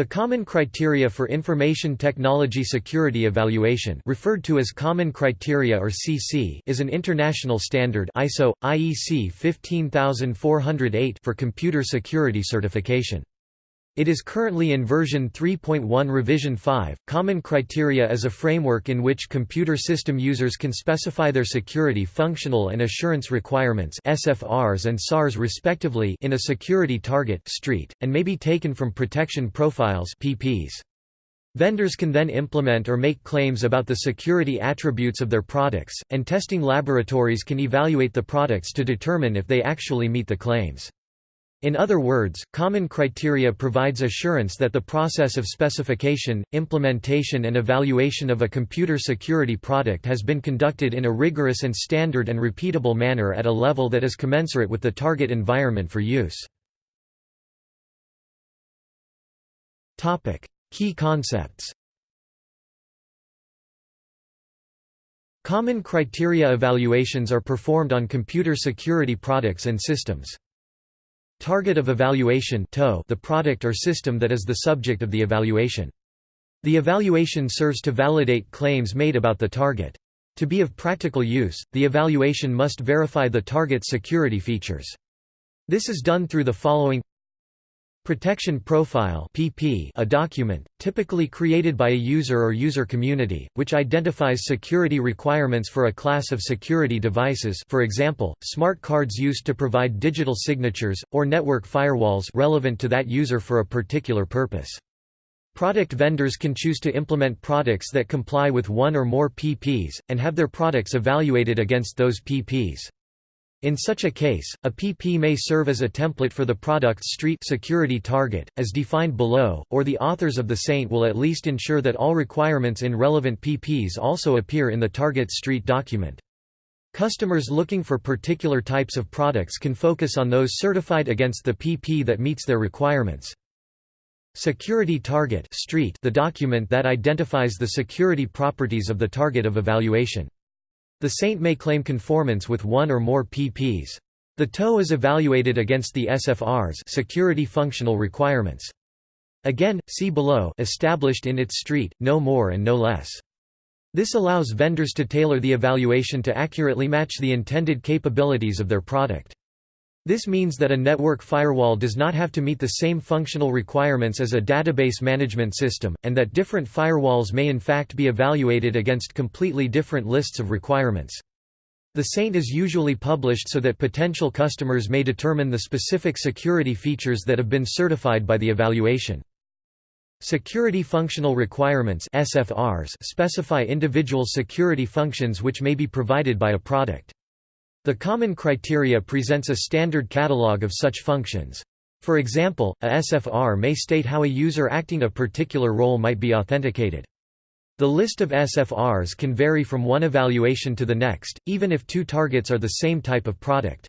The Common Criteria for Information Technology Security Evaluation referred to as Common Criteria or CC is an international standard ISO, IEC 15408 for computer security certification. It is currently in version 3.1 revision 5. Common criteria is a framework in which computer system users can specify their security functional and assurance requirements (SFRs and SARs respectively) in a security target street and may be taken from protection profiles (PPs). Vendors can then implement or make claims about the security attributes of their products, and testing laboratories can evaluate the products to determine if they actually meet the claims. In other words, common criteria provides assurance that the process of specification, implementation and evaluation of a computer security product has been conducted in a rigorous and standard and repeatable manner at a level that is commensurate with the target environment for use. Key concepts Common criteria evaluations are performed on computer security products and systems. Target of evaluation the product or system that is the subject of the evaluation. The evaluation serves to validate claims made about the target. To be of practical use, the evaluation must verify the target's security features. This is done through the following Protection Profile (PP), a document typically created by a user or user community, which identifies security requirements for a class of security devices, for example, smart cards used to provide digital signatures or network firewalls relevant to that user for a particular purpose. Product vendors can choose to implement products that comply with one or more PPs and have their products evaluated against those PPs. In such a case, a PP may serve as a template for the product's street security target, as defined below, or the authors of the SAINT will at least ensure that all requirements in relevant PPs also appear in the target street document. Customers looking for particular types of products can focus on those certified against the PP that meets their requirements. Security Target street the document that identifies the security properties of the target of evaluation. The saint may claim conformance with one or more PPs. The TOE is evaluated against the SFRs security functional requirements. Again, see below established in its street, no more and no less. This allows vendors to tailor the evaluation to accurately match the intended capabilities of their product. This means that a network firewall does not have to meet the same functional requirements as a database management system, and that different firewalls may in fact be evaluated against completely different lists of requirements. The SAINT is usually published so that potential customers may determine the specific security features that have been certified by the evaluation. Security Functional Requirements SFRs specify individual security functions which may be provided by a product. The Common Criteria presents a standard catalog of such functions. For example, a SFR may state how a user acting a particular role might be authenticated. The list of SFRs can vary from one evaluation to the next, even if two targets are the same type of product.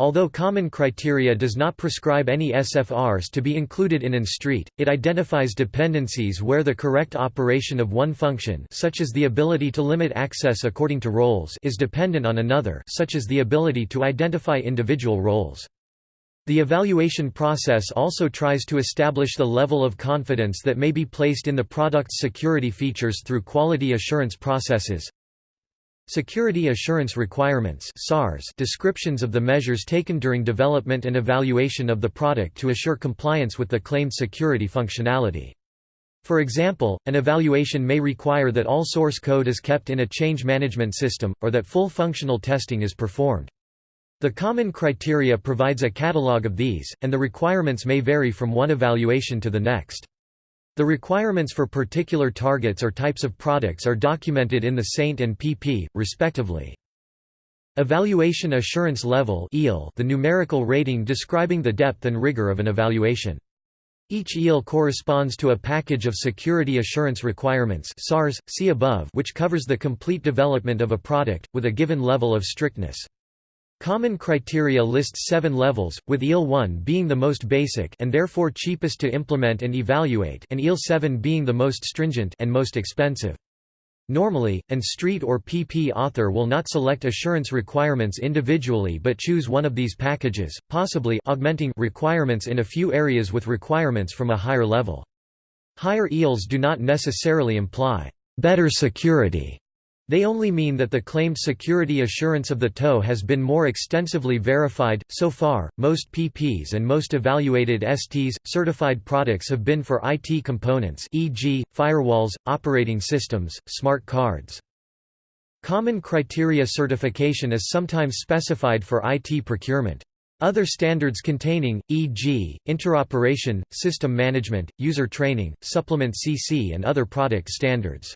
Although common criteria does not prescribe any SFRs to be included in an street, it identifies dependencies where the correct operation of one function such as the ability to limit access according to roles is dependent on another such as the ability to identify individual roles. The evaluation process also tries to establish the level of confidence that may be placed in the product's security features through quality assurance processes, Security Assurance Requirements descriptions of the measures taken during development and evaluation of the product to assure compliance with the claimed security functionality. For example, an evaluation may require that all source code is kept in a change management system, or that full functional testing is performed. The common criteria provides a catalog of these, and the requirements may vary from one evaluation to the next. The requirements for particular targets or types of products are documented in the SAINT and PP, respectively. Evaluation Assurance Level the numerical rating describing the depth and rigor of an evaluation. Each EAL corresponds to a package of security assurance requirements SARS, see above which covers the complete development of a product, with a given level of strictness. Common criteria lists seven levels, with EAL 1 being the most basic and therefore cheapest to implement and evaluate and EAL 7 being the most stringent and most expensive. Normally, an street or PP author will not select assurance requirements individually but choose one of these packages, possibly augmenting requirements in a few areas with requirements from a higher level. Higher EELs do not necessarily imply better security. They only mean that the claimed security assurance of the TOE has been more extensively verified. So far, most PPs and most evaluated STs certified products have been for IT components, e.g., firewalls, operating systems, smart cards. Common criteria certification is sometimes specified for IT procurement. Other standards containing, e.g., interoperation, system management, user training, supplement CC and other product standards.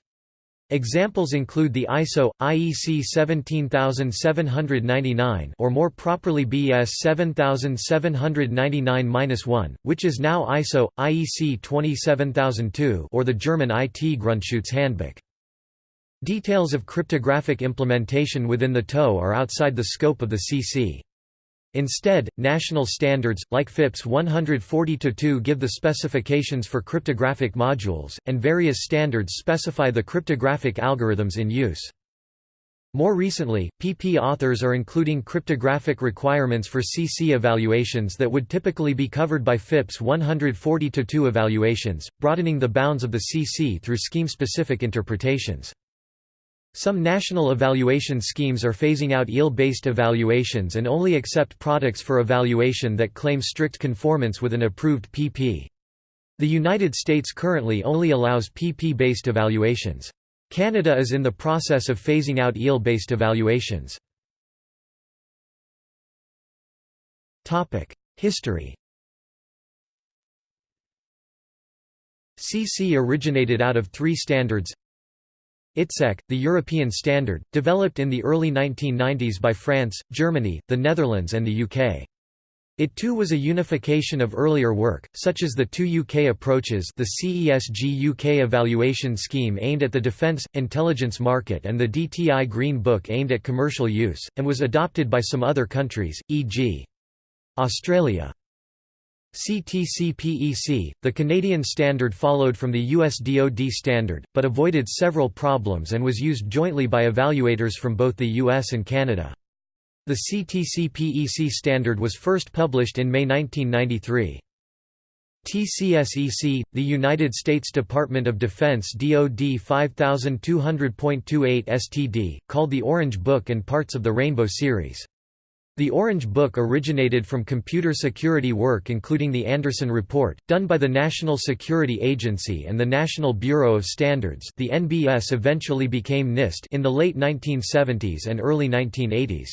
Examples include the ISO IEC 17799 or more properly BS 7799-1, which is now ISO IEC 27002 or the German IT Grundschutz Handbook. Details of cryptographic implementation within the TOE are outside the scope of the CC. Instead, national standards, like FIPS 140-2 give the specifications for cryptographic modules, and various standards specify the cryptographic algorithms in use. More recently, PP authors are including cryptographic requirements for CC evaluations that would typically be covered by FIPS 140-2 evaluations, broadening the bounds of the CC through scheme-specific interpretations. Some national evaluation schemes are phasing out EEL-based evaluations and only accept products for evaluation that claim strict conformance with an approved PP. The United States currently only allows PP-based evaluations. Canada is in the process of phasing out EEL-based evaluations. History CC originated out of three standards ITSEC, the European standard, developed in the early 1990s by France, Germany, the Netherlands and the UK. It too was a unification of earlier work, such as the two UK approaches the CESG UK evaluation scheme aimed at the defence, intelligence market and the DTI Green Book aimed at commercial use, and was adopted by some other countries, e.g. Australia. CTC-PEC, the Canadian standard followed from the US DoD standard, but avoided several problems and was used jointly by evaluators from both the US and Canada. The CTC-PEC standard was first published in May 1993. TCSEC, the United States Department of Defense DoD 5200.28 STD, called the Orange Book and parts of the Rainbow series. The Orange Book originated from computer security work including the Anderson Report, done by the National Security Agency and the National Bureau of Standards the NBS eventually became NIST in the late 1970s and early 1980s.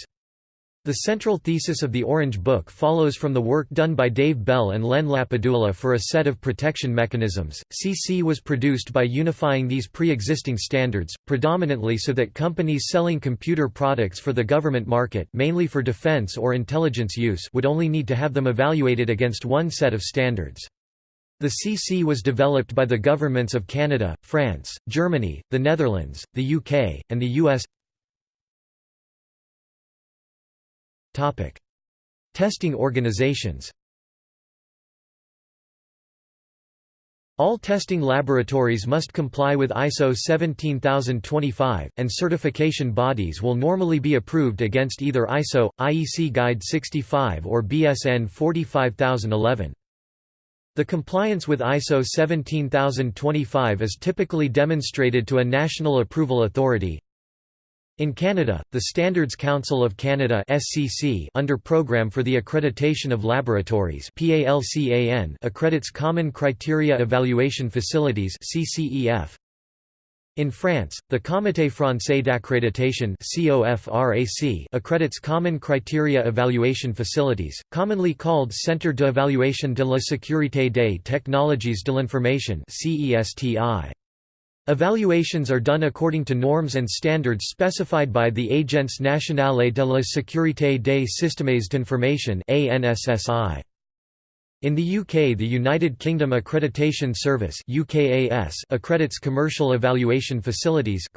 The central thesis of the Orange Book follows from the work done by Dave Bell and Len LaPadula for a set of protection mechanisms. CC was produced by unifying these pre-existing standards, predominantly so that companies selling computer products for the government market mainly for defense or intelligence use would only need to have them evaluated against one set of standards. The CC was developed by the governments of Canada, France, Germany, the Netherlands, the UK, and the US Testing organizations All testing laboratories must comply with ISO 17025, and certification bodies will normally be approved against either ISO, IEC Guide 65 or BSN 45011. The compliance with ISO 17025 is typically demonstrated to a national approval authority, in Canada, the Standards Council of Canada (SCC) under Programme for the Accreditation of Laboratories (PALCAN) accredits Common Criteria Evaluation Facilities (CCEF). In France, the Comité français d'accréditation (COFRAC) accredits Common Criteria Evaluation Facilities, commonly called Centre d'évaluation de la sécurité des technologies de l'information (CESTI). Evaluations are done according to norms and standards specified by the Agence nationale de la sécurité des systèmes d'information In the UK the United Kingdom Accreditation Service accredits commercial evaluation facilities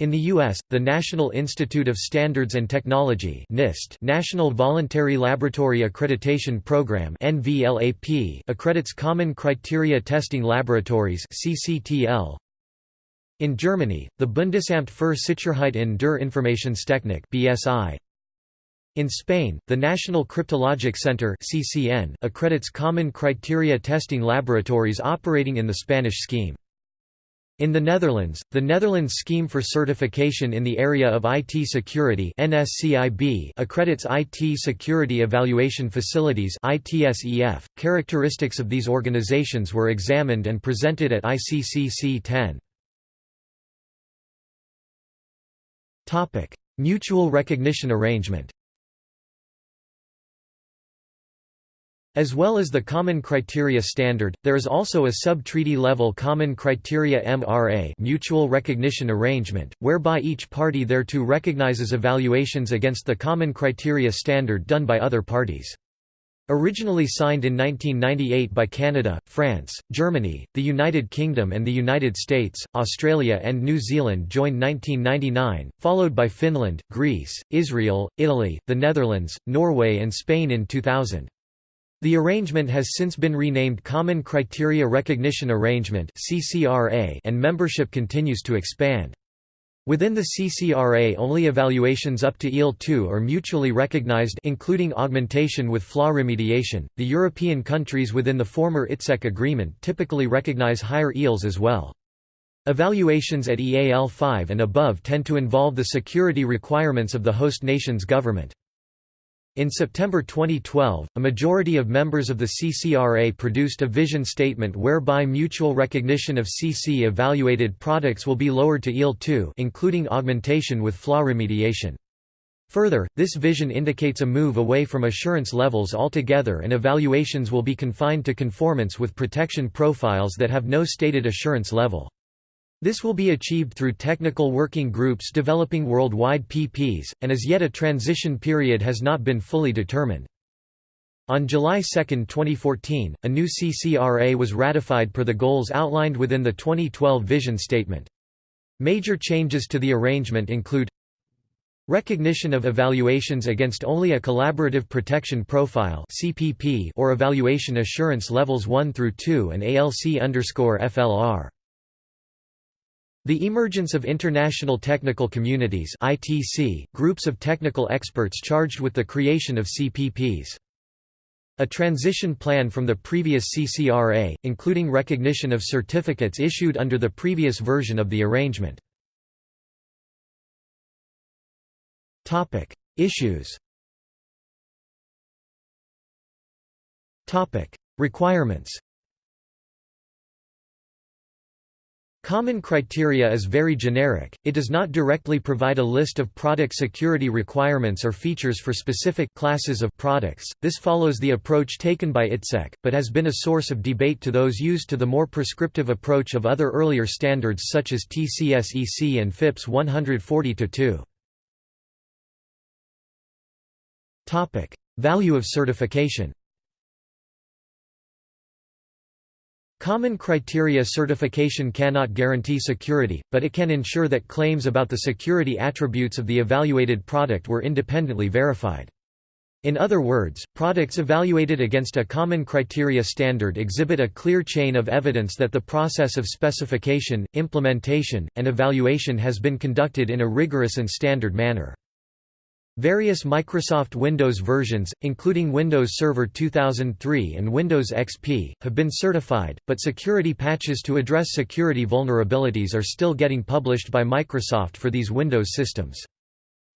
in the U.S., the National Institute of Standards and Technology NIST National Voluntary Laboratory Accreditation Program NVLAP accredits Common Criteria Testing Laboratories CCTL. In Germany, the Bundesamt für Sicherheit in der Informationstechnik BSI In Spain, the National Cryptologic Center (CCN) accredits common criteria testing laboratories operating in the Spanish scheme. In the Netherlands, the Netherlands Scheme for Certification in the Area of IT Security accredits IT Security Evaluation Facilities .Characteristics of these organizations were examined and presented at ICCC 10. Mutual recognition arrangement As well as the Common Criteria Standard, there is also a sub-treaty level Common Criteria MRA mutual recognition arrangement, whereby each party thereto recognizes evaluations against the Common Criteria Standard done by other parties. Originally signed in 1998 by Canada, France, Germany, the United Kingdom and the United States, Australia and New Zealand joined 1999, followed by Finland, Greece, Israel, Italy, the Netherlands, Norway and Spain in 2000. The arrangement has since been renamed Common Criteria Recognition Arrangement and membership continues to expand. Within the CCRA only evaluations up to EL2 are mutually recognized including augmentation with flaw remediation. The European countries within the former ITSEC agreement typically recognize higher ELs as well. Evaluations at EAL5 and above tend to involve the security requirements of the host nation's government. In September 2012, a majority of members of the CCRA produced a vision statement whereby mutual recognition of CC-evaluated products will be lowered to EAL2 including augmentation with flaw remediation. Further, this vision indicates a move away from assurance levels altogether and evaluations will be confined to conformance with protection profiles that have no stated assurance level. This will be achieved through technical working groups developing worldwide PPs, and as yet a transition period has not been fully determined. On July 2, 2014, a new CCRA was ratified per the goals outlined within the 2012 Vision Statement. Major changes to the arrangement include Recognition of evaluations against only a collaborative protection profile or evaluation assurance levels 1 through 2 and ALC_FLR. The emergence of international technical communities ITC, groups of technical experts charged with the creation of CPPs. A transition plan from the previous CCRA, including recognition of certificates issued under the previous version of the arrangement. Topic: Issues Topic: Requirements Common criteria is very generic, it does not directly provide a list of product security requirements or features for specific classes of products, this follows the approach taken by ITSEC, but has been a source of debate to those used to the more prescriptive approach of other earlier standards such as TCS-EC and FIPS 140-2. Value of certification Common criteria certification cannot guarantee security, but it can ensure that claims about the security attributes of the evaluated product were independently verified. In other words, products evaluated against a common criteria standard exhibit a clear chain of evidence that the process of specification, implementation, and evaluation has been conducted in a rigorous and standard manner. Various Microsoft Windows versions, including Windows Server 2003 and Windows XP, have been certified, but security patches to address security vulnerabilities are still getting published by Microsoft for these Windows systems.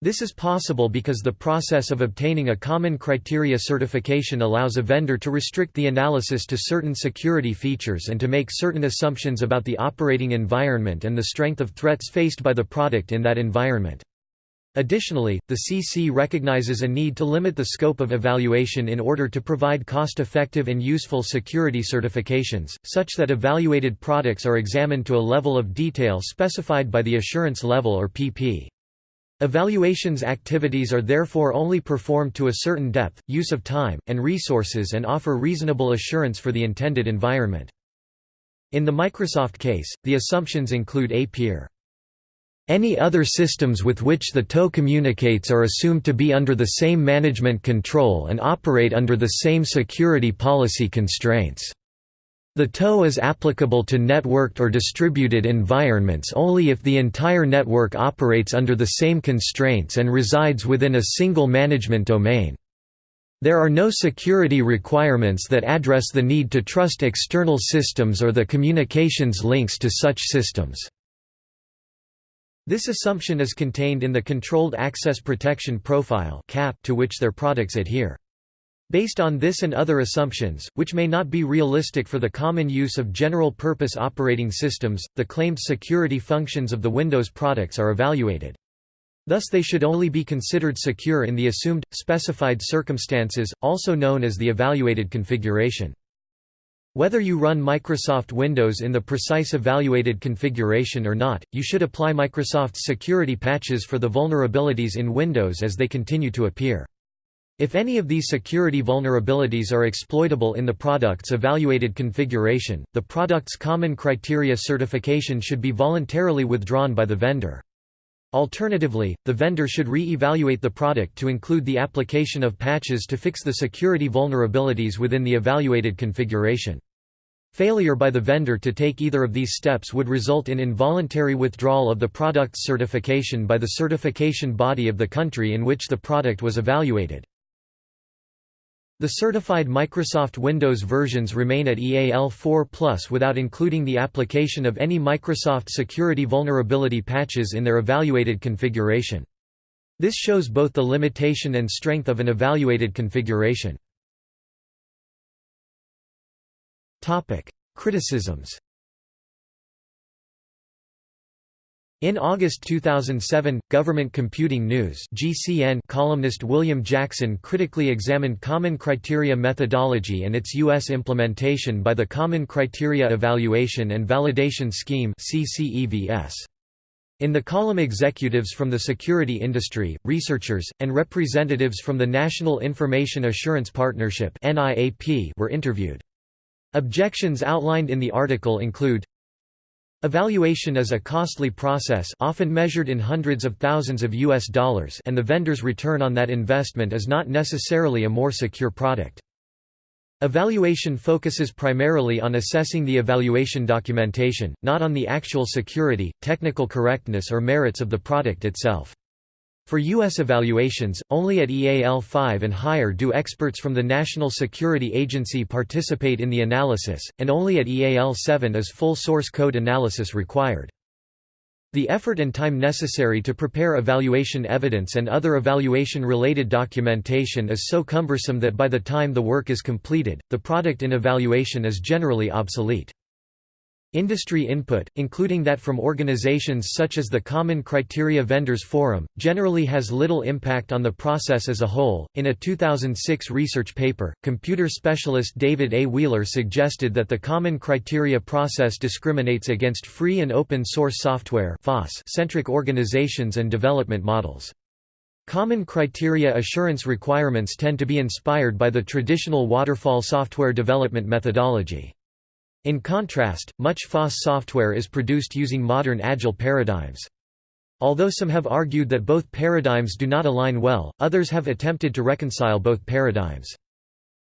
This is possible because the process of obtaining a common criteria certification allows a vendor to restrict the analysis to certain security features and to make certain assumptions about the operating environment and the strength of threats faced by the product in that environment. Additionally, the CC recognizes a need to limit the scope of evaluation in order to provide cost-effective and useful security certifications, such that evaluated products are examined to a level of detail specified by the assurance level or PP. Evaluations activities are therefore only performed to a certain depth, use of time, and resources and offer reasonable assurance for the intended environment. In the Microsoft case, the assumptions include a peer any other systems with which the TOE communicates are assumed to be under the same management control and operate under the same security policy constraints. The TOE is applicable to networked or distributed environments only if the entire network operates under the same constraints and resides within a single management domain. There are no security requirements that address the need to trust external systems or the communications links to such systems. This assumption is contained in the Controlled Access Protection Profile to which their products adhere. Based on this and other assumptions, which may not be realistic for the common use of general-purpose operating systems, the claimed security functions of the Windows products are evaluated. Thus they should only be considered secure in the assumed, specified circumstances, also known as the evaluated configuration. Whether you run Microsoft Windows in the precise evaluated configuration or not, you should apply Microsoft's security patches for the vulnerabilities in Windows as they continue to appear. If any of these security vulnerabilities are exploitable in the product's evaluated configuration, the product's common criteria certification should be voluntarily withdrawn by the vendor. Alternatively, the vendor should re-evaluate the product to include the application of patches to fix the security vulnerabilities within the evaluated configuration. Failure by the vendor to take either of these steps would result in involuntary withdrawal of the product's certification by the certification body of the country in which the product was evaluated. The certified Microsoft Windows versions remain at EAL4 without including the application of any Microsoft security vulnerability patches in their evaluated configuration. This shows both the limitation and strength of an evaluated configuration. Criticisms In August 2007, Government Computing News (GCN) columnist William Jackson critically examined Common Criteria methodology and its U.S. implementation by the Common Criteria Evaluation and Validation Scheme (CCEVS). In the column executives from the security industry, researchers, and representatives from the National Information Assurance Partnership were interviewed. Objections outlined in the article include Evaluation is a costly process often measured in hundreds of thousands of US dollars and the vendor's return on that investment is not necessarily a more secure product. Evaluation focuses primarily on assessing the evaluation documentation, not on the actual security, technical correctness or merits of the product itself. For U.S. evaluations, only at EAL5 and higher do experts from the National Security Agency participate in the analysis, and only at EAL7 is full source code analysis required. The effort and time necessary to prepare evaluation evidence and other evaluation-related documentation is so cumbersome that by the time the work is completed, the product in evaluation is generally obsolete. Industry input, including that from organizations such as the Common Criteria Vendors Forum, generally has little impact on the process as a whole. In a 2006 research paper, computer specialist David A. Wheeler suggested that the Common Criteria process discriminates against free and open source software centric organizations and development models. Common criteria assurance requirements tend to be inspired by the traditional waterfall software development methodology. In contrast, much FOSS software is produced using modern Agile paradigms. Although some have argued that both paradigms do not align well, others have attempted to reconcile both paradigms.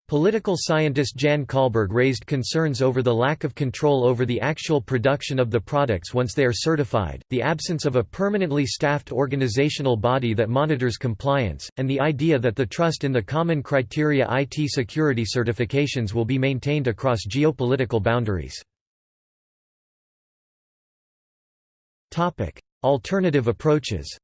Political scientist Jan Kallberg raised concerns over the lack of control over the actual production of the products once they are certified, the absence of a permanently staffed organizational body that monitors compliance, and the idea that the trust in the common criteria IT security certifications will be maintained across geopolitical boundaries. Alternative approaches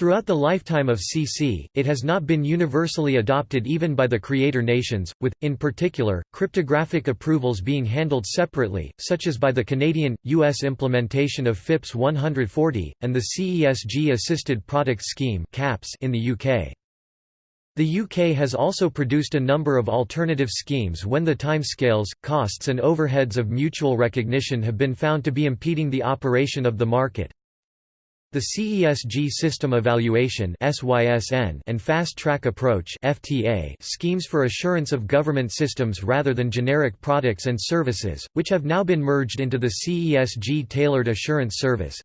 Throughout the lifetime of CC, it has not been universally adopted even by the creator nations, with, in particular, cryptographic approvals being handled separately, such as by the Canadian, U.S. implementation of FIPS 140, and the CESG Assisted Product Scheme in the UK. The UK has also produced a number of alternative schemes when the timescales, costs and overheads of mutual recognition have been found to be impeding the operation of the market, the CESG System Evaluation and Fast Track Approach schemes for assurance of government systems rather than generic products and services, which have now been merged into the CESG Tailored Assurance Service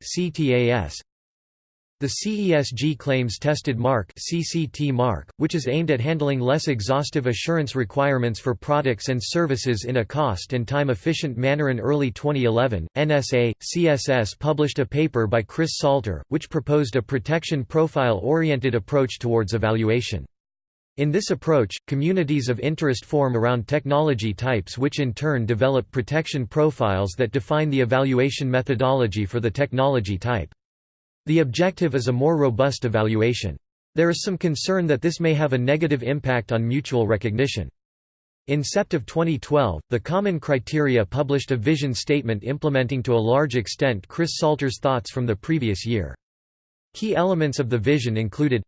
The CESG claims tested mark CCT mark, which is aimed at handling less exhaustive assurance requirements for products and services in a cost and time efficient manner in early 2011. NSA CSS published a paper by Chris Salter which proposed a protection profile oriented approach towards evaluation. In this approach, communities of interest form around technology types which in turn develop protection profiles that define the evaluation methodology for the technology type. The objective is a more robust evaluation. There is some concern that this may have a negative impact on mutual recognition. In Sept of 2012, the Common Criteria published a vision statement implementing to a large extent Chris Salter's thoughts from the previous year. Key elements of the vision included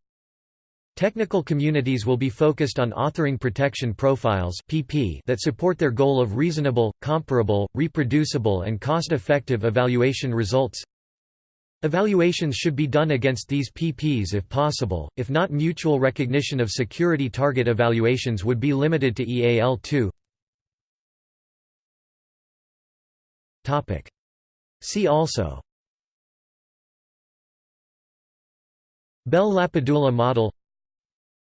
Technical communities will be focused on authoring protection profiles PP that support their goal of reasonable, comparable, reproducible and cost-effective evaluation results Evaluations should be done against these PPs if possible, if not mutual recognition of security target evaluations would be limited to EAL2 See also. Bell-LaPadula model.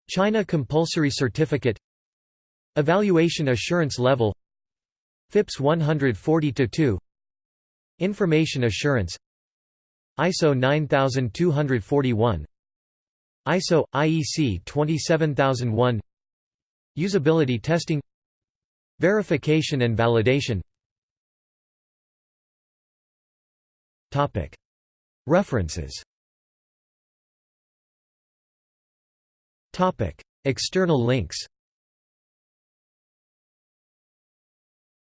China Compulsory Certificate. Evaluation Assurance Level. FIPS 140-2 Information Assurance ISO 9241 ISO IEC 27001 Usability testing Verification and validation. Topic. References. Topic. External links.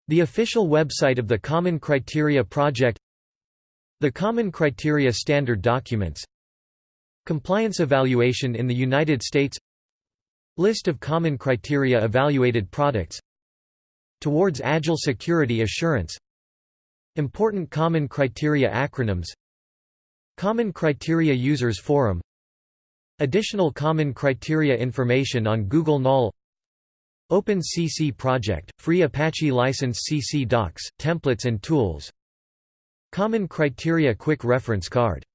The official website of the Common Criteria Project the Common Criteria Standard Documents. Compliance Evaluation in the United States. List of Common Criteria Evaluated Products. Towards Agile Security Assurance. Important Common Criteria Acronyms. Common Criteria Users Forum. Additional Common Criteria information on Google Knol Open CC Project, free Apache license CC docs, templates and tools Common Criteria Quick Reference Card